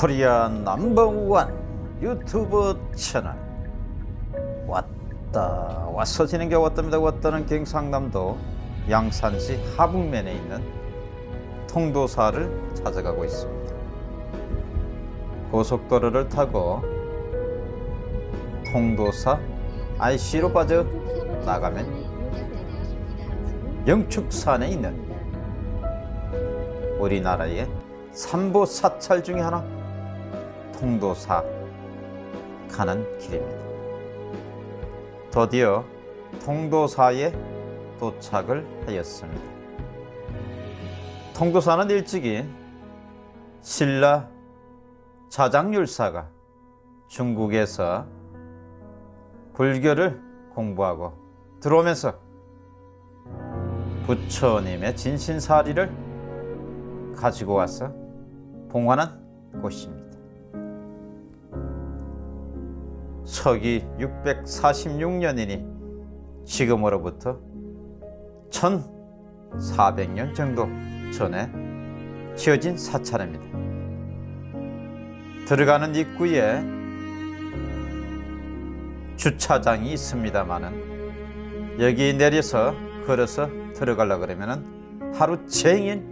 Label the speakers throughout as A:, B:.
A: 코리아 넘버원 유튜브 채널. 왔다 왔어 지는 게 왔답니다. 왔다는 경상남도 양산시 하북면에 있는 통도사를 찾아가고 있습니다. 고속도로를 타고 통도사 IC로 빠져 나가면 영축산에 있는 우리나라의 삼보 사찰 중에 하나 통도사 가는 길입니다. 드디어 통도사에 도착을 하였습니다. 통도사는 일찍이 신라 자장율사가 중국에서 불교를 공부하고 들어오면서 부처님의 진신사리를 가지고 와서 봉헌한 곳입니다. 서기 646년이니 지금으로부터 1400년 정도 전에 지어진 사찰입니다. 들어가는 입구에 주차장이 있습니다만은 여기 내려서 걸어서 들어가려 그러면은 하루 종일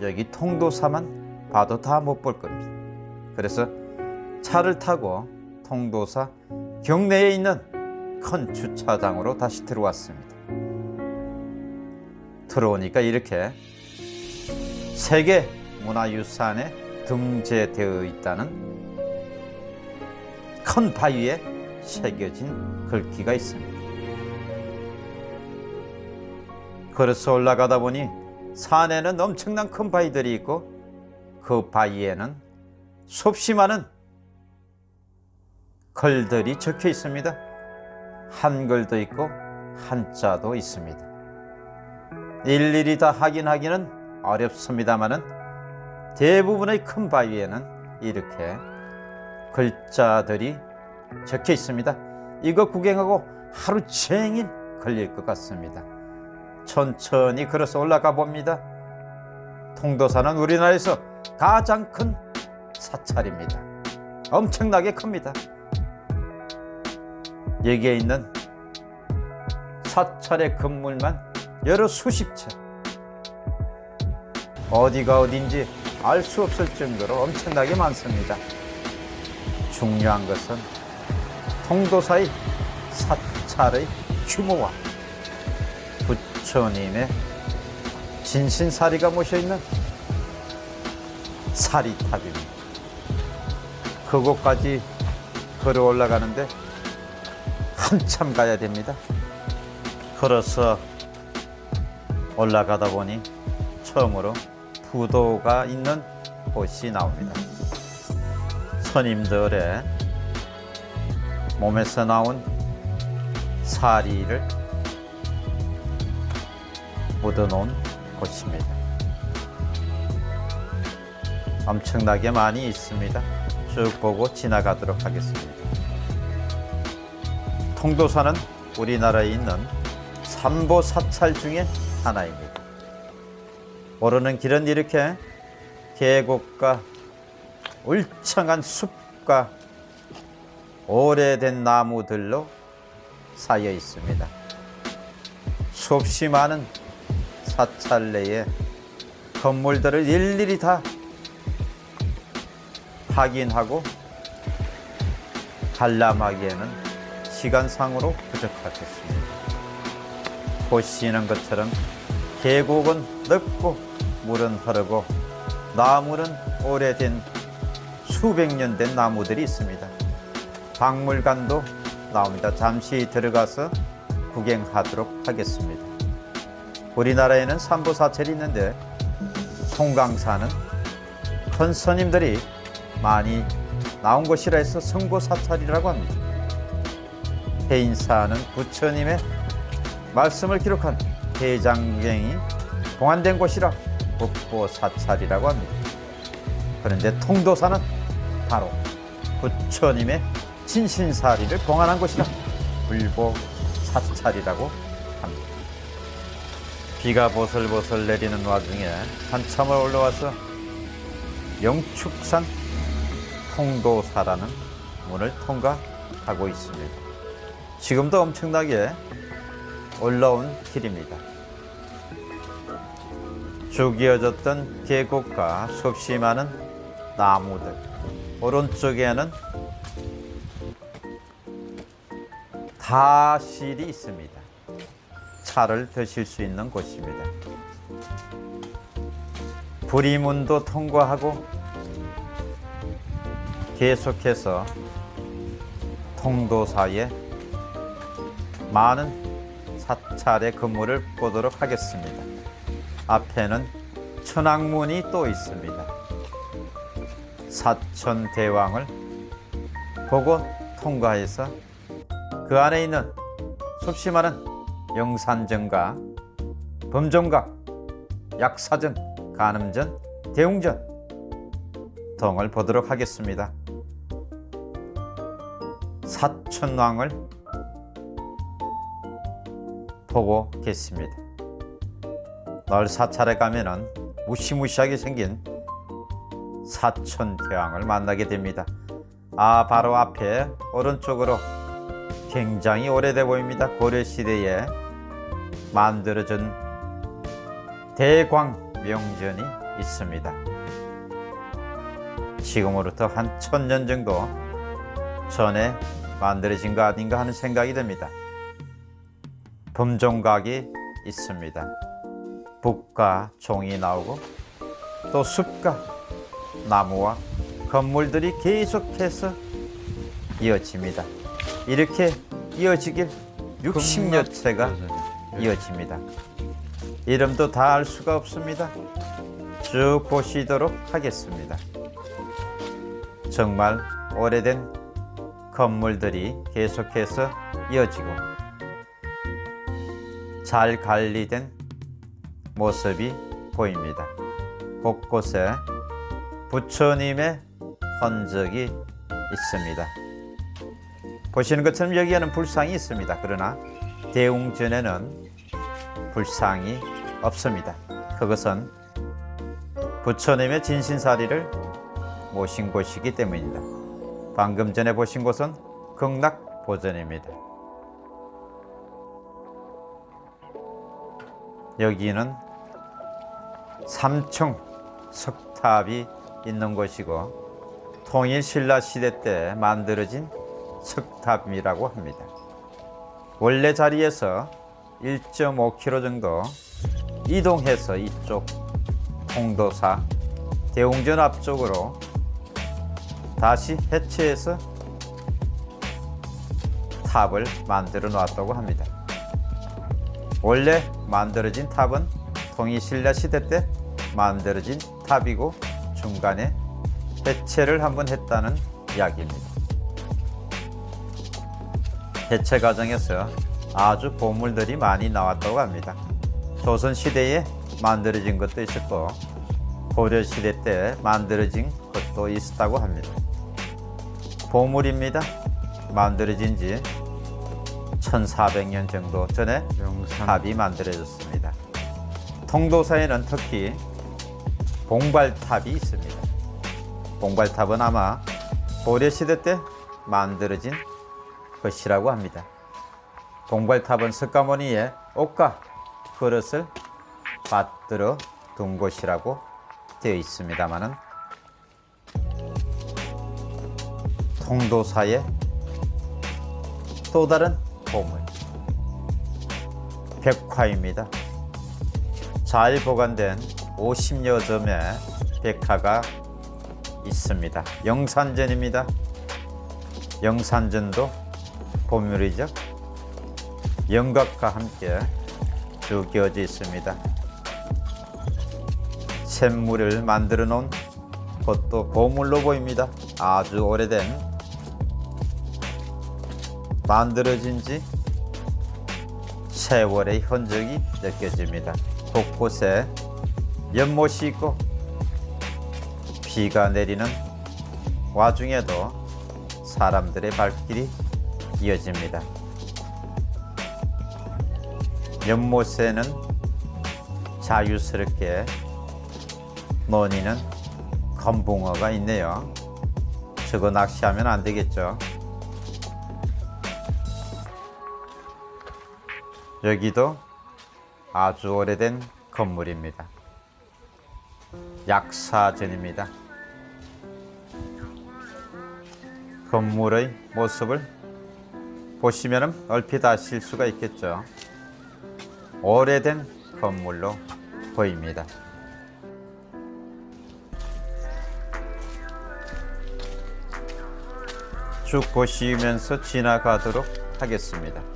A: 여기 통도사만 봐도 다 못 볼 겁니다. 그래서 차를 타고 통도사 경내에 있는 큰 주차장으로 다시 들어왔습니다. 들어오니까 이렇게 세계 문화유산에 등재되어 있다는 큰 바위에 새겨진 글귀가 있습니다. 걸어서 올라가다 보니 산에는 엄청난 큰 바위들이 있고 그 바위에는 수없이 많은 글들이 적혀 있습니다. 한글도 있고 한자도 있습니다. 일일이 다 확인하기는 어렵습니다만은 대부분의 큰 바위에는 이렇게 글자들이 적혀 있습니다. 이거 구경하고 하루 종일 걸릴 것 같습니다. 천천히 걸어서 올라가 봅니다. 통도사는 우리나라에서 가장 큰 사찰입니다. 엄청나게 큽니다. 여기에 있는 사찰의 건물만 여러 수십 채. 어디가 어딘지 알 수 없을 정도로 엄청나게 많습니다. 중요한 것은 통도사의 사찰의 규모와 부처님의 진신사리가 모셔있는 사리탑입니다. 그곳까지 걸어 올라가는데 한참 가야 됩니다. 걸어서 올라가다 보니 처음으로 부도가 있는 곳이 나옵니다. 스님들의 몸에서 나온 사리를 묻어놓은 곳입니다. 엄청나게 많이 있습니다. 쭉 보고 지나가도록 하겠습니다. 통도사는 우리나라에 있는 삼보 사찰 중에 하나입니다. 오르는 길은 이렇게 계곡과 울창한 숲과 오래된 나무들로 쌓여 있습니다. 수없이 많은 사찰 내에 건물들을 일일이 다 확인하고 관람하기에는 시간상으로 부족하겠습니다. 보시는 것처럼 계곡은 넓고 물은 흐르고 나무는 오래된 수백 년 된 나무들이 있습니다. 박물관도 나옵니다. 잠시 들어가서 구경하도록 하겠습니다. 우리나라에는 삼보사찰이 있는데 송강사는 큰 스님들이 많이 나온 곳이라 해서 성보사찰이라고 합니다. 해인사는 부처님의 말씀을 기록한 대장경이 봉안된 곳이라 국보사찰이라고 합니다. 그런데 통도사는 바로 부처님의 진신사리를 봉안한 곳이라 불보사찰이라고 합니다. 비가 보슬보슬 내리는 와중에 한참을 올라와서 영축산 통도사라는 문을 통과하고 있습니다. 지금도 엄청나게 올라온 길입니다. 쭉 이어졌던 계곡과 수없이 많은 나무들, 오른쪽에는 다실이 있습니다. 차를 드실 수 있는 곳입니다. 부리문도 통과하고 계속해서 통도사에 많은 사찰의 건물을 보도록 하겠습니다. 앞에는 천왕문이 또 있습니다. 사천 대왕을 보고 통과해서 그 안에 있는 수없이 많은 영산전과 범종각, 약사전, 간음전, 대웅전 등을 보도록 하겠습니다. 사천왕을 보고 계십니다. 널 사찰에 가면은 무시무시하게 생긴 사천대왕을 만나게 됩니다. 아 바로 앞에 오른쪽으로 굉장히 오래돼 보입니다. 고려 시대에 만들어진 대광 명전이 있습니다. 지금으로부터 한 천년 정도 전에 만들어진 거 아닌가 하는 생각이 듭니다. 범종각이 있습니다. 북과 종이 나오고 또 숲과 나무와 건물들이 계속해서 이어집니다. 이렇게 이어지길 60여 채가 이어집니다. 이름도 다 알 수가 없습니다. 쭉 보시도록 하겠습니다. 정말 오래된 건물들이 계속해서 이어지고 잘 관리된 모습이 보입니다. 곳곳에 부처님의 흔적이 있습니다. 보시는 것처럼 여기에는 불상이 있습니다. 그러나 대웅전에는 불상이 없습니다. 그것은 부처님의 진신사리를 모신 곳이기 때문입니다. 방금 전에 보신 곳은 극락보전입니다. 여기는 삼층 석탑이 있는 곳이고 통일 신라 시대 때 만들어진 석탑이라고 합니다. 원래 자리에서 1.5km 정도 이동해서 이쪽 홍도사 대웅전 앞쪽으로 다시 해체해서 탑을 만들어 놨다고 합니다. 원래 만들어진 탑은 통일신라 시대 때 만들어진 탑이고 중간에 해체를 한번 했다는 이야기입니다. 해체 과정에서 아주 보물들이 많이 나왔다고 합니다. 조선 시대에 만들어진 것도 있었고 고려 시대 때 만들어진 것도 있었다고 합니다. 보물입니다. 만들어진 지 1400년 정도 전에 탑이 만들어졌습니다. 통도사에는 특히 봉발탑이 있습니다. 봉발탑은 아마 고려시대 때 만들어진 것이라고 합니다. 봉발탑은 석가모니의 옷과 그릇을 받들어 둔 곳이라고 되어 있습니다만은 통도사의 또 다른 보물 백화입니다. 잘 보관된 50여 점의 백화가 있습니다. 영산전입니다. 영산전도 보물이죠. 영각과 함께 쭉 이어져 있습니다. 샘물을 만들어 놓은 것도 보물로 보입니다. 아주 오래된 만들어진 지 세월의 흔적이 느껴집니다. 곳곳에 연못이 있고 비가 내리는 와중에도 사람들의 발길이 이어집니다. 연못에는 자유스럽게 논이는 검붕어가 있네요. 저거 낚시하면 안 되겠죠. 여기도 아주 오래된 건물입니다. 약사전입니다. 건물의 모습을 보시면 얼핏 아실 수가 있겠죠. 오래된 건물로 보입니다. 쭉 보시면서 지나가도록 하겠습니다.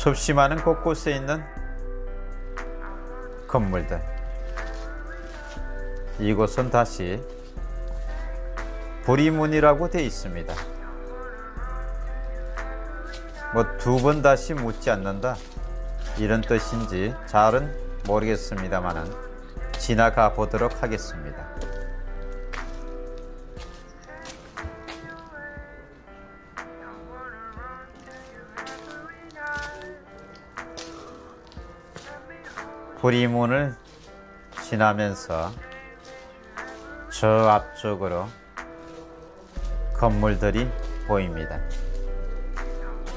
A: 숲이 많은 곳곳에 있는 건물들. 이곳은 다시 불이문이라고 되어 있습니다. 뭐 두 번 다시 묻지 않는다 이런 뜻인지 잘은 모르겠습니다만은 지나가 보도록 하겠습니다. 불이문을 지나면서 저 앞쪽으로 건물들이 보입니다.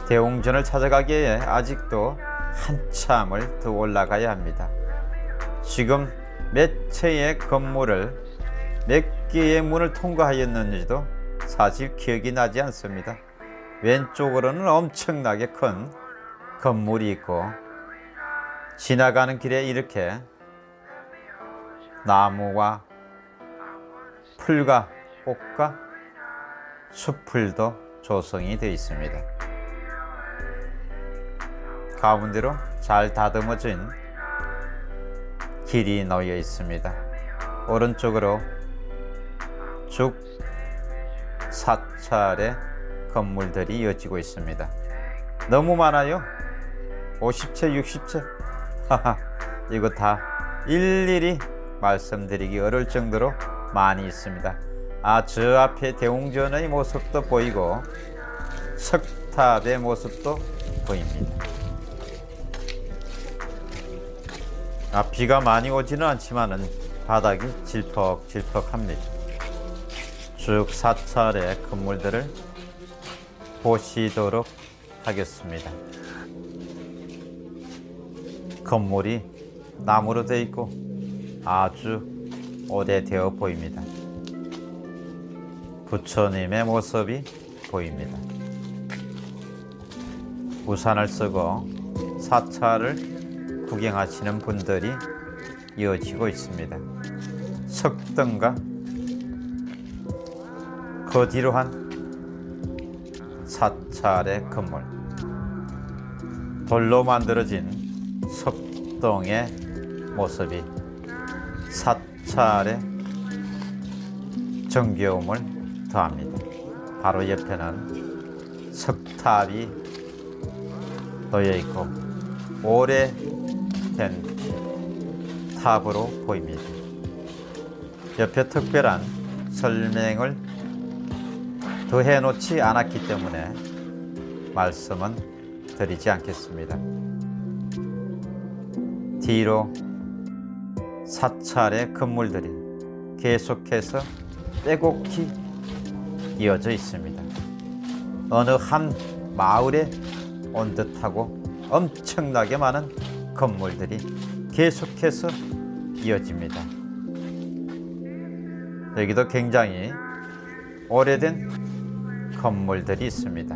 A: 대웅전을 찾아가기에 아직도 한참을 더 올라가야 합니다. 지금 몇 채의 건물을 몇 개의 문을 통과하였는지도 사실 기억이 나지 않습니다. 왼쪽으로는 엄청나게 큰 건물이 있고 지나가는 길에 이렇게 나무와 풀과 꽃과 숲풀도 조성이 되어 있습니다. 가운데로 잘 다듬어진 길이 놓여 있습니다. 오른쪽으로 쭉 사찰의 건물들이 이어지고 있습니다. 너무 많아요. 50채, 60채. 이거 다 일일이 말씀드리기 어려울 정도로 많이 있습니다. 아, 저 앞에 대웅전의 모습도 보이고 석탑의 모습도 보입니다. 아, 비가 많이 오지는 않지만은 바닥이 질퍽질퍽합니다. 쭉 사찰의 건물들을 보시도록 하겠습니다. 건물이 나무로 되어 있고 아주 오래되어 보입니다. 부처님의 모습이 보입니다. 우산을 쓰고 사찰을 구경하시는 분들이 이어지고 있습니다. 석등과 그 뒤로 한 사찰의 건물 돌로 만들어진 석동의 모습이 사찰의 정겨움을 더합니다. 바로 옆에는 석탑이 놓여 있고 오래된 탑으로 보입니다. 옆에 특별한 설명을 더해 놓지 않았기 때문에 말씀은 드리지 않겠습니다. 뒤로 사찰의 건물들이 계속해서 빼곡히 이어져 있습니다. 어느 한 마을에 온 듯하고 엄청나게 많은 건물들이 계속해서 이어집니다. 여기도 굉장히 오래된 건물들이 있습니다.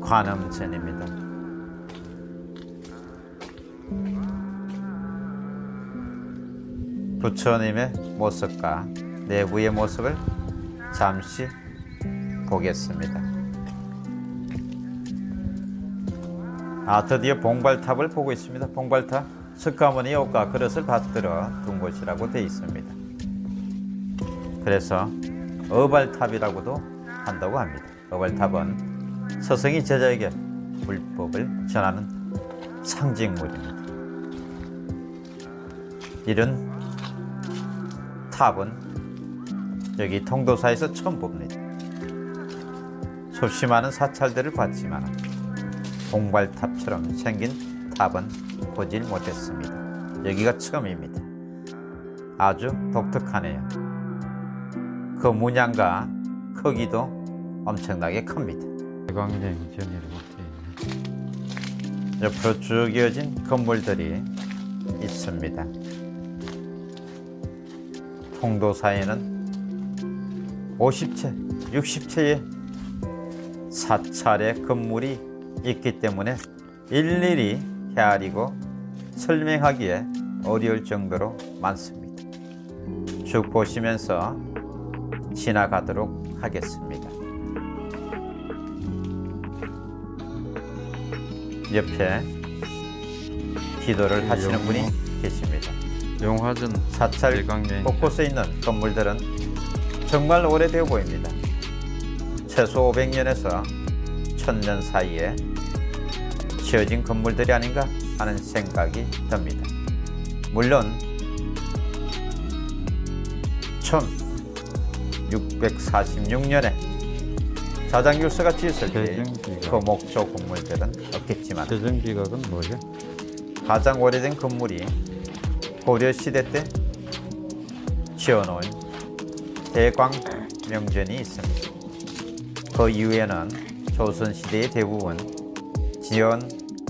A: 관음전입니다. 부처님의 모습과 내부의 모습을 잠시 보겠습니다. 아 드디어 봉발탑을 보고 있습니다. 봉발탑 석가모니 옷과 그릇을 받들어 둔 곳이라고 되어 있습니다. 그래서 어발탑이라고도 한다고 합니다. 어발탑은 서성이 제자에게 불법을 전하는 상징물입니다. 이런 탑은 여기 통도사에서 처음 봅니다. 많은 사찰들을 봤지만 봉발탑처럼 생긴 탑은 보질 못했습니다. 여기가 처음입니다. 아주 독특하네요. 그 문양과 크기도 엄청나게 큽니다.
B: 대광냉전이라고 돼 있네.
A: 옆으로 쭉 이어진 건물들이 있습니다. 통도사에는 50채, 60채의 사찰의 건물이 있기 때문에 일일이 헤아리고 설명하기에 어려울 정도로 많습니다. 쭉 보시면서 지나가도록 하겠습니다. 옆에 기도를 하시는 분이 계십니다.
B: 용화전
A: 사찰
B: 대광냉
A: 곳곳에 있는 건물들은 정말 오래되어 보입니다. 최소 500년에서 1000년 사이에 지어진 건물들이 아닌가 하는 생각이 듭니다. 물론 1646년에 자장교수가 지었을 때
B: 대정기가.
A: 그 목조 건물들은 없겠지만
B: 대전기각은 뭐야?
A: 가장 오래된 건물이 고려 시대 때 지어놓은 대광 명전이 있습니다. 그 이후에는 조선 시대의 대부분 지은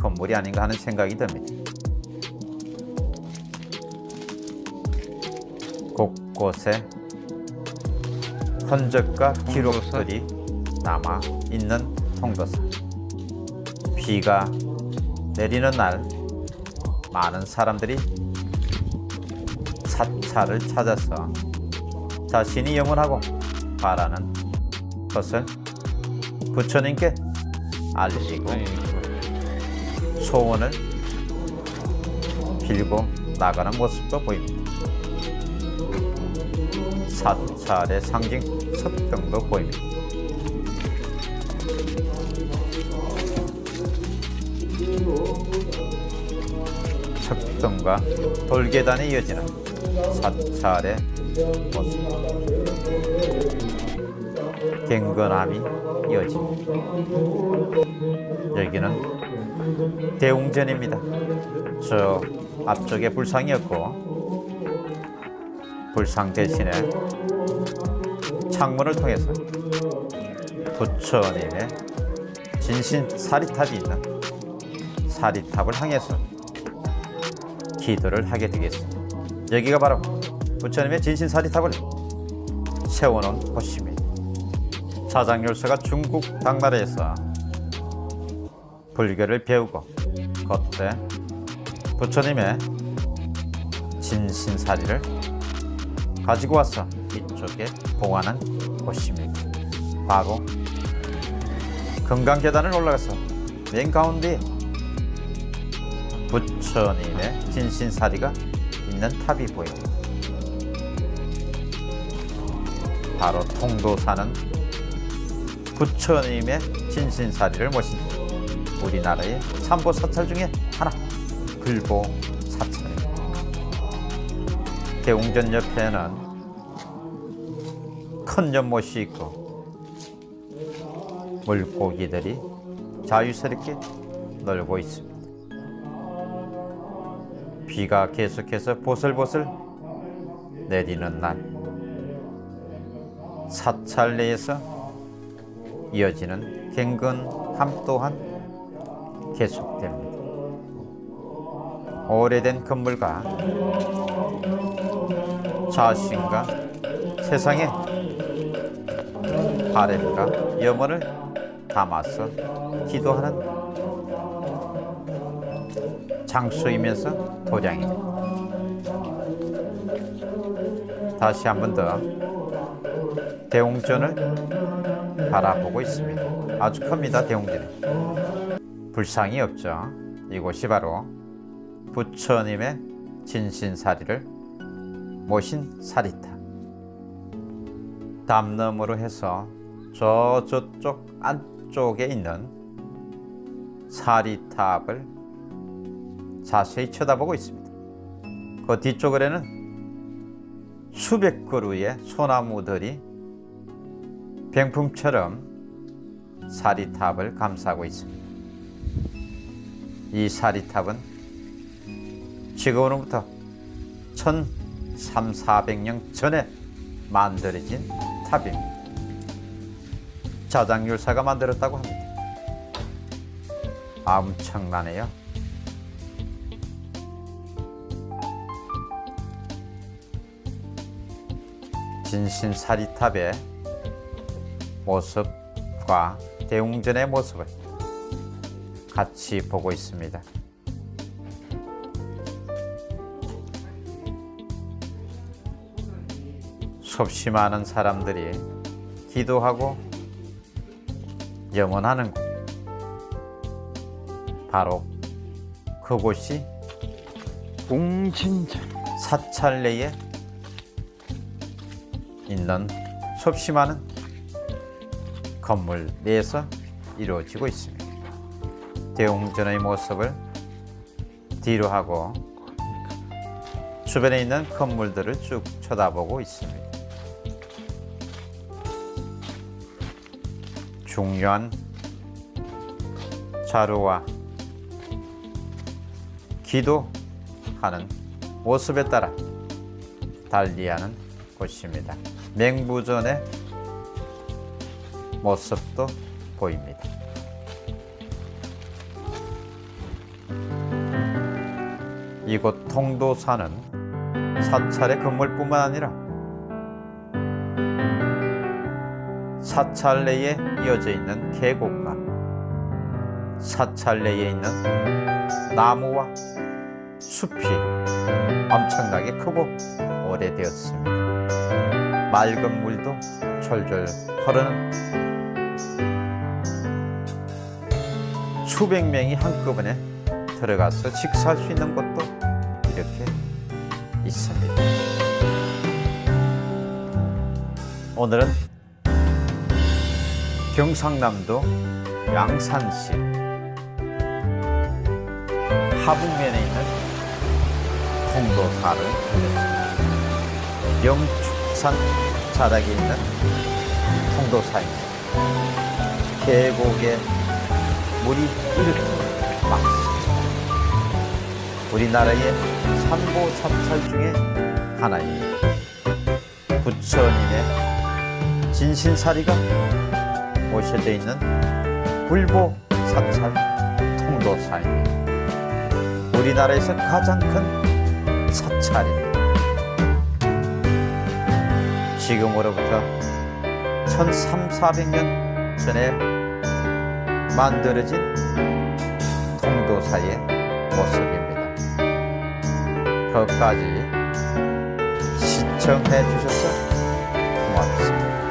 A: 건물이 아닌가 하는 생각이 듭니다. 곳곳에 흔적과 기록들이 남아 있는 통도사. 비가 내리는 날 많은 사람들이 사찰을 찾아서 자신이 영원하고 바라는 것을 부처님께 알리고 소원을 빌고 나가는 모습도 보입니다. 사찰의 상징 석등도 보입니다. 석등과 돌계단에 이어지는 사찰의 모습. 갱건함이 이어집니다. 여기는 대웅전입니다. 저 앞쪽에 불상이었고 불상 대신에 창문을 통해서 부처님의 진신 사리탑이 있는 사리탑을 향해서 기도를 하게 되겠습니다. 여기가 바로 부처님의 진신 사리 탑을 세워놓은 곳입니다. 사장열서가 중국 당나라에서 불교를 배우고 그때 부처님의 진신사리를 가지고 와서 이쪽에 보관한 곳입니다. 바로 금강계단을 올라가서 맨 가운데 부처님의 진신사리가 있는 탑이 보입니다. 바로 통도사는 부처님의 진신사리를 모신 우리나라의 삼보 사찰 중에 하나 글보 사찰입니다. 대웅전 옆에는 큰 연못이 있고 물고기들이 자유스럽게 놀고 있습니다. 비가 계속해서 보슬보슬 내리는 날 사찰 내에서 이어지는 갱근함 또한 계속됩니다. 오래된 건물과 자신과 세상의 바램과 염원을 담아서 기도하는 장소이면서 도량입니다. 다시 한 번 더 대웅전을 바라보고 있습니다. 아주 큽니다, 대웅전이. 불상이 없죠. 이곳이 바로 부처님의 진신사리를 모신 사리탑. 담너머로 해서 저 저쪽 안쪽에 있는 사리탑을 자세히 쳐다보고 있습니다. 그 뒤쪽으로는 수백 그루의 소나무들이 병풍처럼 사리탑을 감싸고 있습니다. 이 사리탑은 지금으로부터 1300, 400년 전에 만들어진 탑입니다. 자장율사가 만들었다고 합니다. 엄청나네요. 진신 사리탑의 모습과 대웅전의 모습을 같이 보고 있습니다. 수없이 많은 사람들이 기도하고 염원하는 곳. 바로 그곳이
B: 웅진전.
A: 사찰 내에 있는 많은 건물 내에서 이루어지고 있습니다. 대웅전의 모습을 뒤로 하고 주변에 있는 건물들을 쭉 쳐다보고 있습니다. 중요한 자료와 기도하는 모습에 따라 달리하는 곳입니다. 맹부전의 모습도 보입니다. 이곳 통도사는 사찰의 건물뿐만 아니라 사찰 내에 이어져 있는 계곡과 사찰 내에 있는 나무와 숲이 엄청나게 크고 오래되었습니다. 맑은 물도 졸졸 흐르는 수백 명이 한꺼번에 들어가서 식사할 수 있는 곳도 이렇게 있습니다. 오늘은 경상남도 양산시 하북면에 있는 통도사를 들렸습니다. 영축산 자락에 있는 통도사입니다. 계곡에 물이 이렇게 많습니다. 우리나라의 산보 사찰 중에 하나입니다. 부처님의 진신사리가 모셔져 있는 불보 사찰 통도사입니다. 우리나라에서 가장 큰 사찰입니다. 지금으로부터 1300년 전에 만들어진 통도사의 모습입니다. 끝까지 시청해 주셔서 고맙습니다.